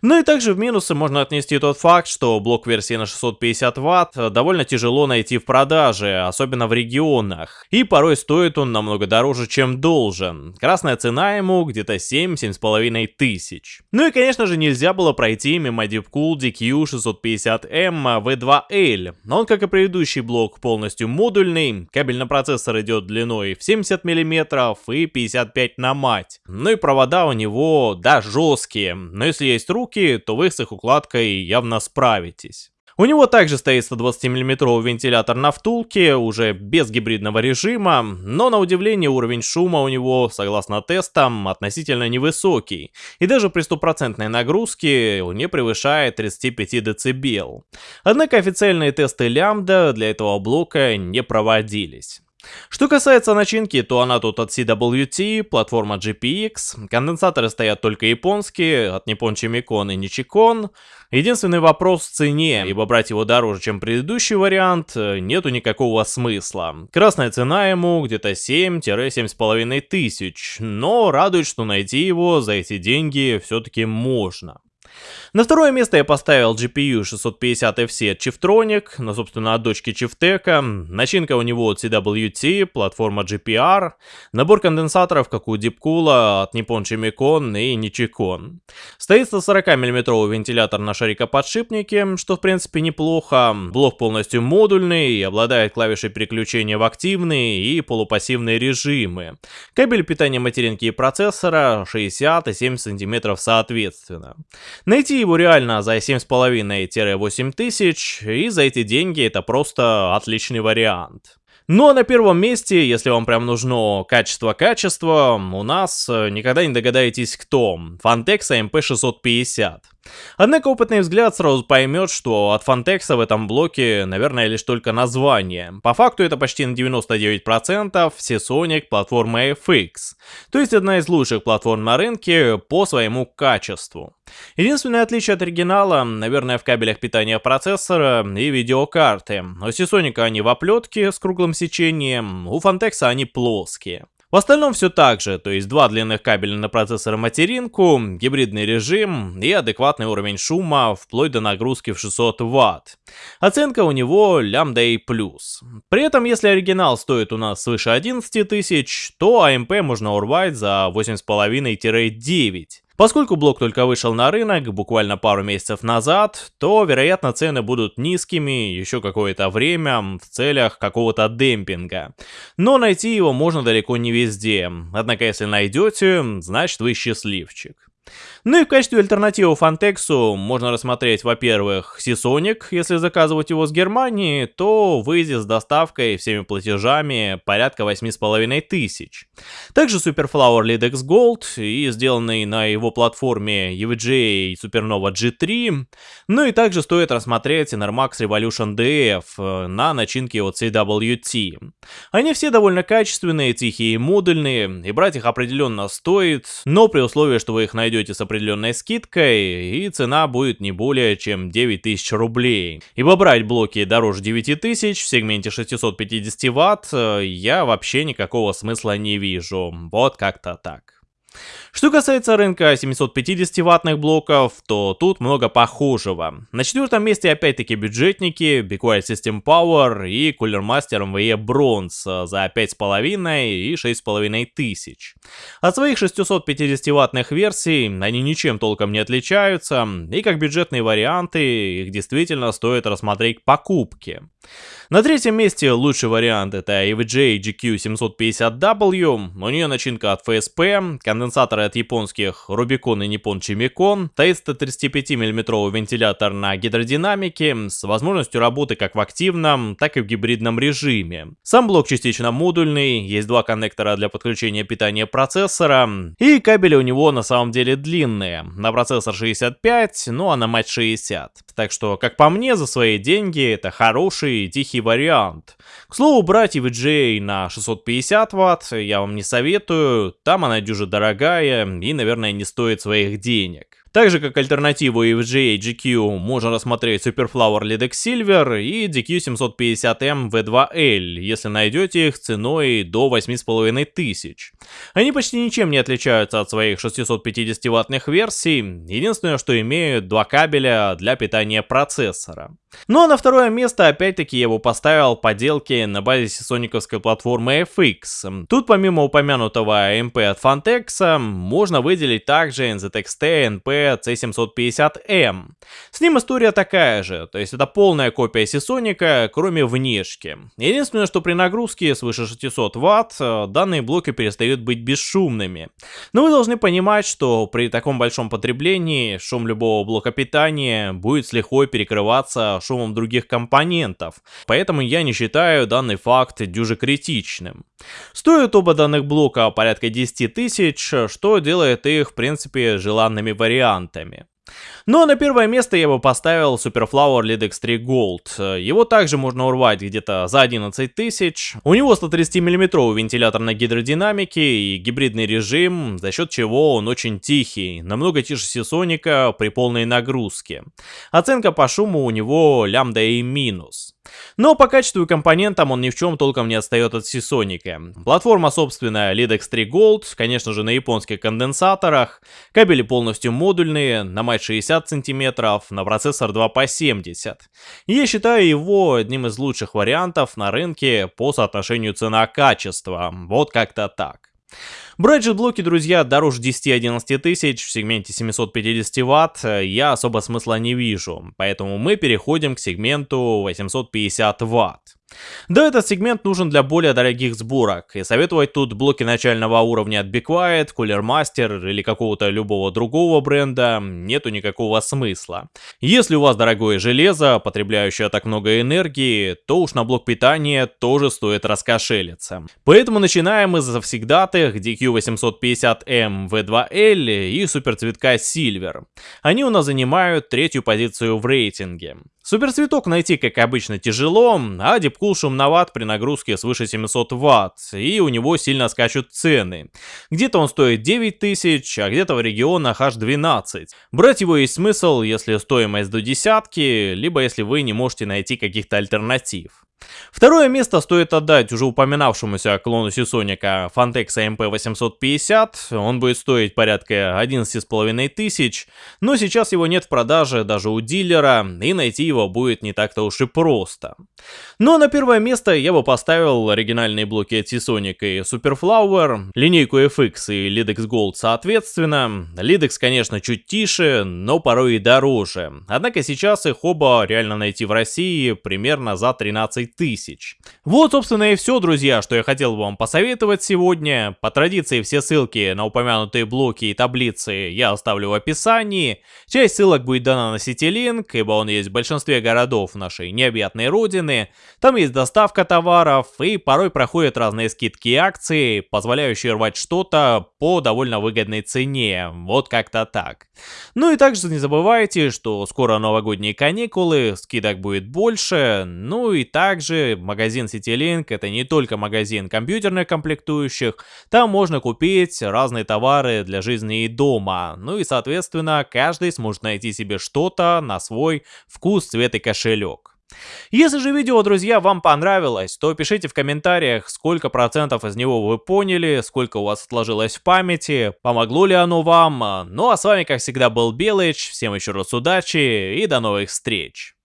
Ну и также в минусы можно отнести тот факт, что блок версии на 650 Вт довольно тяжело найти в продаже, особенно в регионах. И порой стоит он намного дороже, чем должен. Красная цена ему где-то 7-7,5 тысяч. Ну и конечно же нельзя было пройти мимо Deepcool DQ650M V2L. Он, как и предыдущий блок, полностью модульный, кабель на процессор идет длиной в 70 мм и 55 на мать. Ну и провода у него, да, жесткие, но если есть руки, то вы с их укладкой явно справитесь. У него также стоит 120 мм вентилятор на втулке, уже без гибридного режима, но на удивление уровень шума у него, согласно тестам, относительно невысокий, и даже при стопроцентной нагрузке не превышает 35 дБ. Однако официальные тесты лямбда для этого блока не проводились. Что касается начинки, то она тут от CWT, платформа GPX, конденсаторы стоят только японские, от Nippon Chimicon и Nichicon. Единственный вопрос в цене, ибо брать его дороже, чем предыдущий вариант, нету никакого смысла. Красная цена ему где-то 7-7,5 тысяч, но радует, что найти его за эти деньги все-таки можно. На второе место я поставил GPU 650FC от Chiftronic, ну, собственно, от дочки Chieftec. Начинка у него от CWT, платформа GPR, набор конденсаторов, как у Deepcool, от Nippon Chimicon и Nichicon. Стоит 140 мм вентилятор на шарикоподшипнике, что в принципе неплохо. Блок полностью модульный обладает клавишей переключения в активные и полупассивные режимы. Кабель питания материнки и процессора 60 и 70 см соответственно. Найти его реально за 7,5-8 тысяч, и за эти деньги это просто отличный вариант. Ну а на первом месте, если вам прям нужно качество-качество, у нас э, никогда не догадаетесь кто. Fantex AMP650. Однако опытный взгляд сразу поймет, что от Фантекса в этом блоке, наверное, лишь только название. По факту это почти на 99% все Sonic платформа FX, то есть одна из лучших платформ на рынке по своему качеству. Единственное отличие от оригинала, наверное, в кабелях питания процессора и видеокарты. У Seasonic они в оплетке с круглым сечением, у Фантекса они плоские. В остальном все так же, то есть два длинных кабеля на процессор и материнку, гибридный режим и адекватный уровень шума вплоть до нагрузки в 600 Вт. Оценка у него лямбда и плюс. При этом, если оригинал стоит у нас свыше 11 тысяч, то AMP можно урвать за 8,5-9. Поскольку блок только вышел на рынок буквально пару месяцев назад, то, вероятно, цены будут низкими еще какое-то время в целях какого-то демпинга. Но найти его можно далеко не везде, однако если найдете, значит вы счастливчик. Ну и в качестве альтернативы Фантексу можно рассмотреть, во-первых, Seasonic, если заказывать его с Германии, то выйдет с доставкой всеми платежами порядка 8,5 тысяч. Также Superflower Lidex Gold и сделанный на его платформе EVGA Supernova G3. Ну и также стоит рассмотреть Enermax Revolution DF на начинке от CWT. Они все довольно качественные, тихие и модульные, и брать их определенно стоит, но при условии, что вы их найдете с определенной скидкой, и цена будет не более чем 9000 рублей. Ибо брать блоки дороже 9000 в сегменте 650 Вт э, я вообще никакого смысла не вижу. Вот как-то так. Что касается рынка 750-ваттных блоков, то тут много похожего. На четвертом месте опять-таки бюджетники, Be Quiet System Power и Cooler Master MVE Bronze за 5,5 и 6,5 тысяч. От своих 650-ваттных версий они ничем толком не отличаются, и как бюджетные варианты их действительно стоит рассмотреть к покупке. На третьем месте лучший вариант это EVGA GQ750W, у нее начинка от FSP, конденсаторы от японских Rubicon и Nippon Chimicon, стоит 135 мм вентилятор на гидродинамике с возможностью работы как в активном, так и в гибридном режиме. Сам блок частично модульный, есть два коннектора для подключения питания процессора, и кабели у него на самом деле длинные, на процессор 65, ну а на мать 60. Так что, как по мне, за свои деньги это хороший тихий вариант. К слову, брать EVGA на 650 Вт я вам не советую, там она дюже дорогая и, наверное, не стоит своих денег. Также как альтернативу EVGA GQ можно рассмотреть Superflower Lidex Silver и DQ750M V2L, если найдете их ценой до 8500. Они почти ничем не отличаются от своих 650 ваттных версий, единственное, что имеют два кабеля для питания процессора. Ну а на второе место опять-таки я его поставил поделки на базе сисониковской платформы FX. Тут помимо упомянутого MP от Fantex можно выделить также NZXT NP C750M. С ним история такая же, то есть это полная копия сисоника, кроме внешки. Единственное, что при нагрузке свыше 600 Вт данные блоки перестают быть бесшумными. Но вы должны понимать, что при таком большом потреблении шум любого блока питания будет с лихвой перекрываться шумом других компонентов, поэтому я не считаю данный факт дюже критичным. Стоят оба данных блока порядка 10 тысяч, что делает их в принципе желанными вариантами. Но на первое место я бы поставил Superflower Lead X3 Gold. Его также можно урвать где-то за 11 тысяч. У него 130 мм вентилятор на гидродинамике и гибридный режим, за счет чего он очень тихий, намного тише Сисоника при полной нагрузке. Оценка по шуму у него лямбда и минус. Но по качеству и компонентам он ни в чем толком не отстает от Сисоника. Платформа собственная Lidex 3 Gold, конечно же на японских конденсаторах, кабели полностью модульные, на мать 60 50 сантиметров, на процессор 2 по 70. И я считаю его одним из лучших вариантов на рынке по соотношению цена-качество, вот как-то так. Брать блоки, друзья, дороже 10-11 тысяч в сегменте 750 ватт я особо смысла не вижу, поэтому мы переходим к сегменту 850 ватт. Да, этот сегмент нужен для более дорогих сборок, и советовать тут блоки начального уровня от Be Quiet, Cooler Master или какого-то любого другого бренда нету никакого смысла. Если у вас дорогое железо, потребляющее так много энергии, то уж на блок питания тоже стоит раскошелиться. Поэтому начинаем за завсегдатых DQ850M V2L и суперцветка Silver. Они у нас занимают третью позицию в рейтинге. Суперцветок найти, как обычно, тяжело, а Deepcool шумноват при нагрузке свыше 700 Вт, и у него сильно скачут цены. Где-то он стоит 9000, а где-то в регионах аж 12. Брать его есть смысл, если стоимость до десятки, либо если вы не можете найти каких-то альтернатив. Второе место стоит отдать уже упоминавшемуся клону Сисоника Fantex MP850, он будет стоить порядка 11,5 тысяч, но сейчас его нет в продаже даже у дилера, и найти его будет не так-то уж и просто. Но на первое место я бы поставил оригинальные блоки от Seasonic и Superflower, линейку FX и Lidex Gold соответственно. Lidex, конечно, чуть тише, но порой и дороже. Однако сейчас их оба реально найти в России примерно за 13 тысяч. Вот, собственно, и все, друзья, что я хотел вам посоветовать сегодня. По традиции все ссылки на упомянутые блоки и таблицы я оставлю в описании. Часть ссылок будет дана на CityLink, ибо он есть в большинстве городов нашей необъятной родины. Там есть доставка товаров, и порой проходят разные скидки и акции, позволяющие рвать что-то по довольно выгодной цене. Вот как-то так. Ну и также не забывайте, что скоро новогодние каникулы, скидок будет больше, ну и также также магазин CityLink это не только магазин компьютерных комплектующих, там можно купить разные товары для жизни и дома, ну и соответственно каждый сможет найти себе что-то на свой вкус, цвет и кошелек. Если же видео, друзья, вам понравилось, то пишите в комментариях, сколько процентов из него вы поняли, сколько у вас отложилось в памяти, помогло ли оно вам. Ну а с вами, как всегда, был Белыч, всем еще раз удачи и до новых встреч.